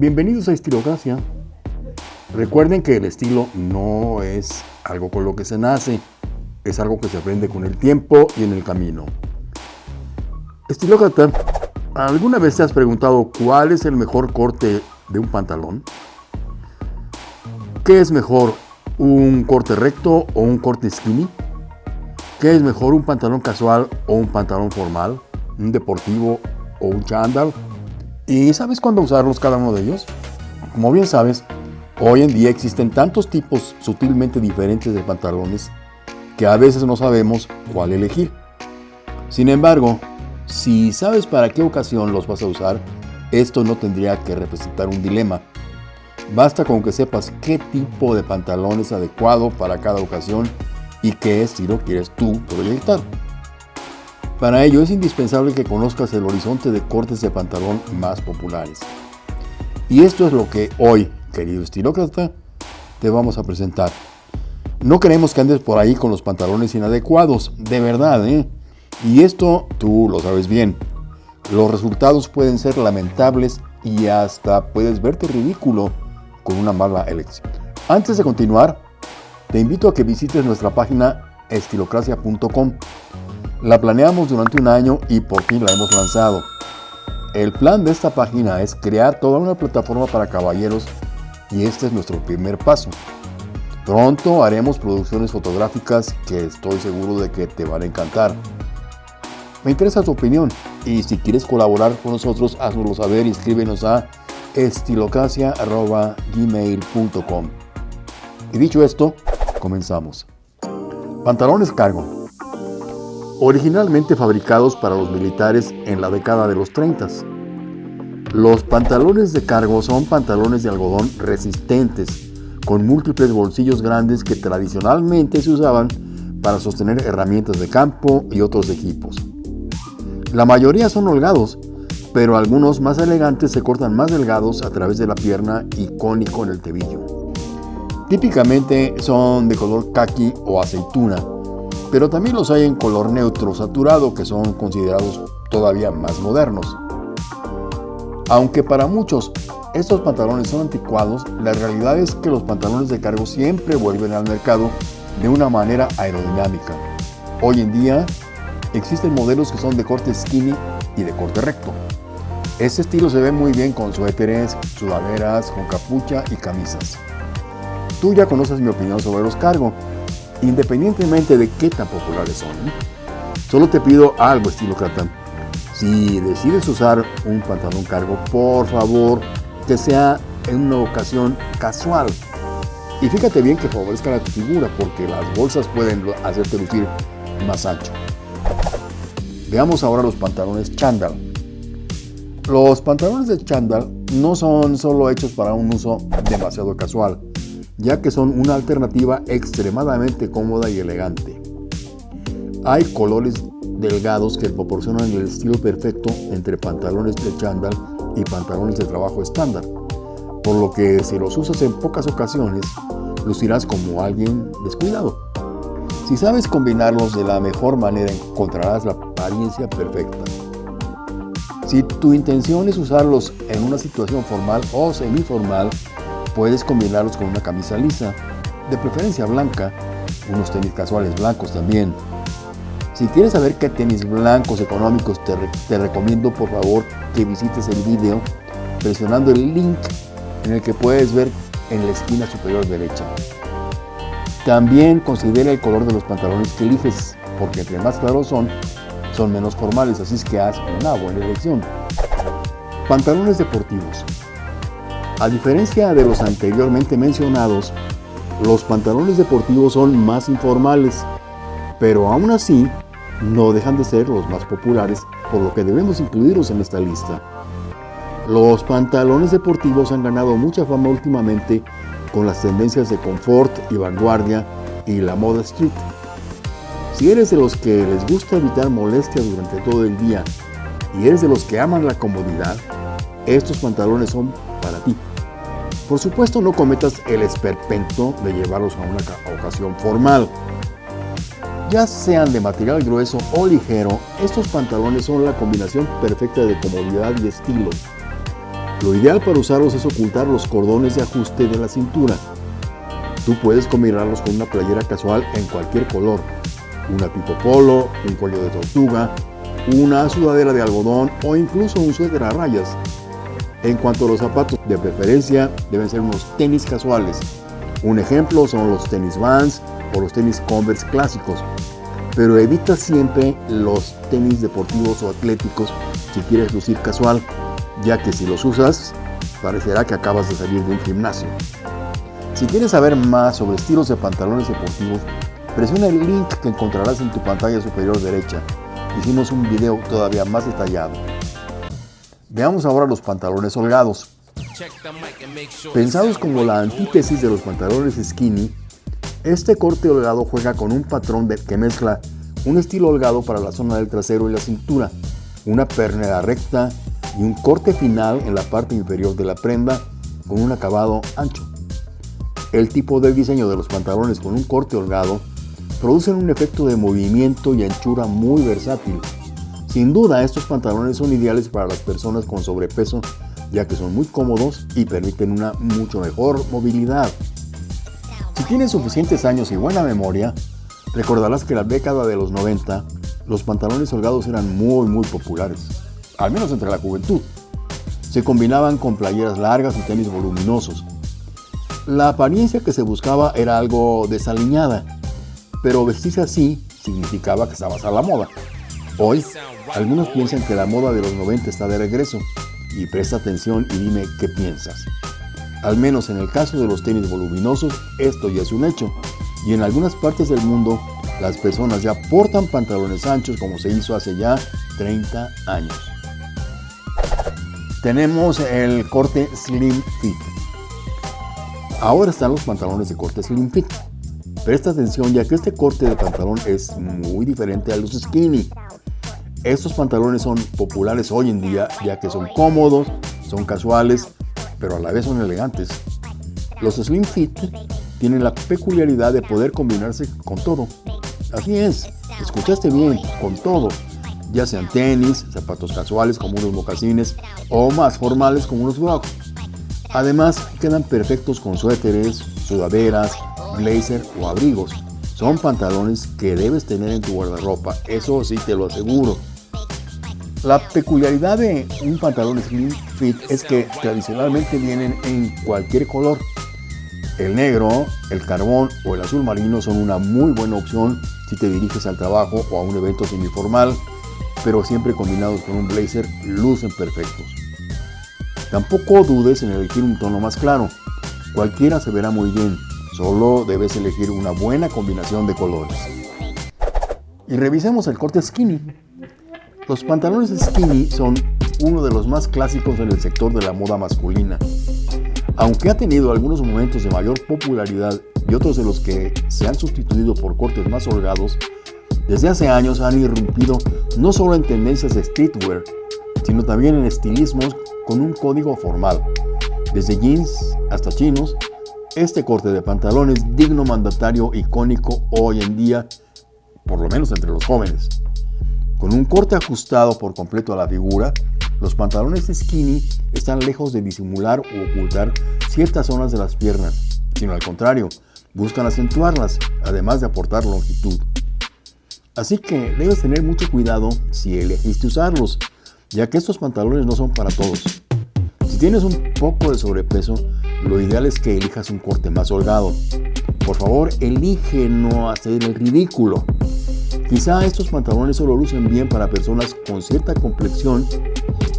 Bienvenidos a Estilocracia. Recuerden que el estilo no es algo con lo que se nace, es algo que se aprende con el tiempo y en el camino. Estilócrata, ¿alguna vez te has preguntado cuál es el mejor corte de un pantalón? ¿Qué es mejor, un corte recto o un corte skinny? ¿Qué es mejor, un pantalón casual o un pantalón formal? ¿Un deportivo o un chándal? ¿Y sabes cuándo usarlos cada uno de ellos? Como bien sabes, hoy en día existen tantos tipos sutilmente diferentes de pantalones que a veces no sabemos cuál elegir. Sin embargo, si sabes para qué ocasión los vas a usar, esto no tendría que representar un dilema. Basta con que sepas qué tipo de pantalón es adecuado para cada ocasión y qué estilo quieres tú proyectar. Para ello es indispensable que conozcas el horizonte de cortes de pantalón más populares. Y esto es lo que hoy, querido estilócrata, te vamos a presentar. No queremos que andes por ahí con los pantalones inadecuados, de verdad, ¿eh? Y esto tú lo sabes bien. Los resultados pueden ser lamentables y hasta puedes verte ridículo con una mala elección. Antes de continuar, te invito a que visites nuestra página estilocracia.com. La planeamos durante un año y por fin la hemos lanzado. El plan de esta página es crear toda una plataforma para caballeros y este es nuestro primer paso. Pronto haremos producciones fotográficas que estoy seguro de que te van a encantar. Me interesa tu opinión y si quieres colaborar con nosotros, haznoslo saber y escríbenos a estilocracia.gmail.com. Y dicho esto, Comenzamos. Pantalones cargo. Originalmente fabricados para los militares en la década de los 30. Los pantalones de cargo son pantalones de algodón resistentes, con múltiples bolsillos grandes que tradicionalmente se usaban para sostener herramientas de campo y otros equipos. La mayoría son holgados, pero algunos más elegantes se cortan más delgados a través de la pierna y cónico en el tebillo. Típicamente son de color kaki o aceituna, pero también los hay en color neutro saturado que son considerados todavía más modernos. Aunque para muchos estos pantalones son anticuados, la realidad es que los pantalones de cargo siempre vuelven al mercado de una manera aerodinámica. Hoy en día existen modelos que son de corte skinny y de corte recto. Este estilo se ve muy bien con suéteres, sudaderas, con capucha y camisas. Tú ya conoces mi opinión sobre los cargo, independientemente de qué tan populares son. Solo te pido algo, estilo Cratan. Si decides usar un pantalón cargo, por favor, que sea en una ocasión casual. Y fíjate bien que favorezca a tu figura, porque las bolsas pueden hacerte lucir más ancho. Veamos ahora los pantalones chándal. Los pantalones de chándal no son solo hechos para un uso demasiado casual ya que son una alternativa extremadamente cómoda y elegante. Hay colores delgados que proporcionan el estilo perfecto entre pantalones de chándal y pantalones de trabajo estándar, por lo que si los usas en pocas ocasiones, lucirás como alguien descuidado. Si sabes combinarlos de la mejor manera, encontrarás la apariencia perfecta. Si tu intención es usarlos en una situación formal o semiformal, Puedes combinarlos con una camisa lisa, de preferencia blanca, unos tenis casuales blancos también. Si quieres saber qué tenis blancos económicos te, recomiendo por favor que visites el video presionando el link en el que puedes ver en la esquina superior derecha. También considera el color de los pantalones que eliges, porque entre más claros son, son menos formales, así es que haz una buena elección. Pantalones deportivos. A diferencia de los anteriormente mencionados, los pantalones deportivos son más informales, pero aún así no dejan de ser los más populares, por lo que debemos incluirlos en esta lista. Los pantalones deportivos han ganado mucha fama últimamente con las tendencias de confort y vanguardia y la moda street. Si eres de los que les gusta evitar molestias durante todo el día y eres de los que aman la comodidad, estos pantalones son para ti. Por supuesto no cometas el esperpento de llevarlos a una ocasión formal. Ya sean de material grueso o ligero, estos pantalones son la combinación perfecta de comodidad y estilo. Lo ideal para usarlos es ocultar los cordones de ajuste de la cintura. Tú puedes combinarlos con una playera casual en cualquier color, una tipo polo, un cuello de tortuga, una sudadera de algodón o incluso un suéter a rayas. En cuanto a los zapatos, de preferencia deben ser unos tenis casuales. Un ejemplo son los tenis Vans o los tenis Converse clásicos. Pero evita siempre los tenis deportivos o atléticos si quieres lucir casual, ya que si los usas, parecerá que acabas de salir de un gimnasio. Si quieres saber más sobre estilos de pantalones deportivos, presiona el link que encontrarás en tu pantalla superior derecha. Hicimos un video todavía más detallado. Veamos ahora los pantalones holgados. Pensados como la antítesis de los pantalones skinny, este corte holgado juega con un patrón de, que mezcla un estilo holgado para la zona del trasero y la cintura, una pernera recta y un corte final en la parte inferior de la prenda con un acabado ancho. El tipo de diseño de los pantalones con un corte holgado producen un efecto de movimiento y anchura muy versátil. Sin duda, estos pantalones son ideales para las personas con sobrepeso, ya que son muy cómodos y permiten una mucho mejor movilidad. Si tienes suficientes años y buena memoria, recordarás que en la década de los 90 los pantalones holgados eran muy muy populares, al menos entre la juventud. Se combinaban con playeras largas y tenis voluminosos. La apariencia que se buscaba era algo desaliñada, pero vestirse así significaba que estabas a la moda. Hoy, algunos piensan que la moda de los 90 está de regreso, y presta atención y dime qué piensas. Al menos en el caso de los tenis voluminosos, esto ya es un hecho, y en algunas partes del mundo las personas ya portan pantalones anchos como se hizo hace ya 30 años. Tenemos el corte Slim Fit. Ahora están los pantalones de corte Slim Fit. Presta atención ya que este corte de pantalón es muy diferente a los skinny. Estos pantalones son populares hoy en día ya que son cómodos, son casuales, pero a la vez son elegantes. Los Slim Fit tienen la peculiaridad de poder combinarse con todo. Así es, escuchaste bien, con todo, ya sean tenis, zapatos casuales como unos mocasines o más formales como unos brocs. Además, quedan perfectos con suéteres, sudaderas, blazer o abrigos. Son pantalones que debes tener en tu guardarropa, eso sí te lo aseguro. La peculiaridad de un pantalón slim fit es que tradicionalmente vienen en cualquier color. El negro, el carbón o el azul marino son una muy buena opción si te diriges al trabajo o a un evento semiformal, pero siempre combinados con un blazer lucen perfectos. Tampoco dudes en elegir un tono más claro, cualquiera se verá muy bien, solo debes elegir una buena combinación de colores. Y revisemos el corte skinny. Los pantalones skinny son uno de los más clásicos en el sector de la moda masculina. Aunque ha tenido algunos momentos de mayor popularidad y otros de los que se han sustituido por cortes más holgados, desde hace años han irrumpido no solo en tendencias de streetwear, sino también en estilismos con un código formal. Desde jeans hasta chinos, este corte de pantalón es digno mandatario icónico hoy en día, por lo menos entre los jóvenes. Con un corte ajustado por completo a la figura, los pantalones skinny están lejos de disimular o ocultar ciertas zonas de las piernas, sino al contrario, buscan acentuarlas, además de aportar longitud. Así que debes tener mucho cuidado si elegiste usarlos, ya que estos pantalones no son para todos. Si tienes un poco de sobrepeso, lo ideal es que elijas un corte más holgado. Por favor, elige no hacer el ridículo. Quizá estos pantalones solo lucen bien para personas con cierta complexión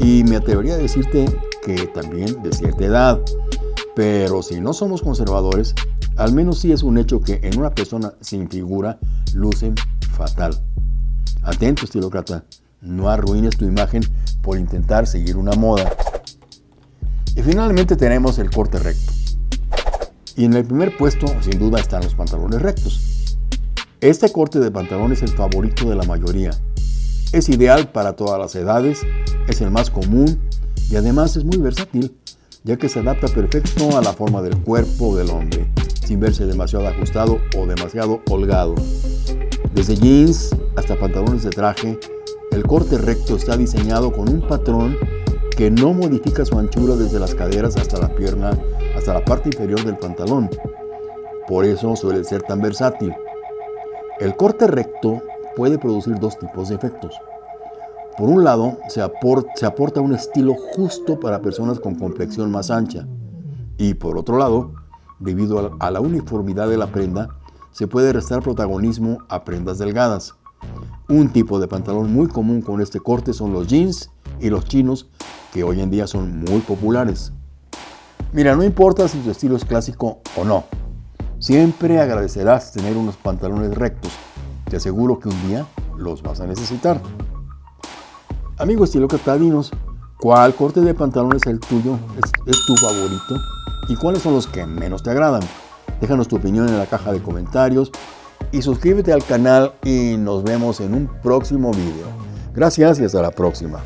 y me atrevería a decirte que también de cierta edad. Pero si no somos conservadores, al menos sí es un hecho que en una persona sin figura lucen fatal. Atento, estilócrata, no arruines tu imagen por intentar seguir una moda. Y finalmente tenemos el corte recto. Y en el primer puesto, sin duda, están los pantalones rectos. Este corte de pantalón es el favorito de la mayoría. Es ideal para todas las edades, es el más común y además es muy versátil, ya que se adapta perfecto a la forma del cuerpo del hombre, sin verse demasiado ajustado o demasiado holgado. Desde jeans hasta pantalones de traje, el corte recto está diseñado con un patrón que no modifica su anchura desde las caderas hasta la pierna, hasta la parte inferior del pantalón. Por eso suele ser tan versátil. El corte recto puede producir dos tipos de efectos. Por un lado, se aporta, un estilo justo para personas con complexión más ancha. Y por otro lado, debido a la uniformidad de la prenda, se puede restar protagonismo a prendas delgadas. Un tipo de pantalón muy común con este corte son los jeans y los chinos, que hoy en día son muy populares. Mira, no importa si tu estilo es clásico o no, siempre agradecerás tener unos pantalones rectos. Te aseguro que un día los vas a necesitar. Amigo estilo catadinos, ¿cuál corte de pantalón es el tuyo? ¿Es, tu favorito? ¿Y cuáles son los que menos te agradan? Déjanos tu opinión en la caja de comentarios y suscríbete al canal y nos vemos en un próximo video. Gracias y hasta la próxima.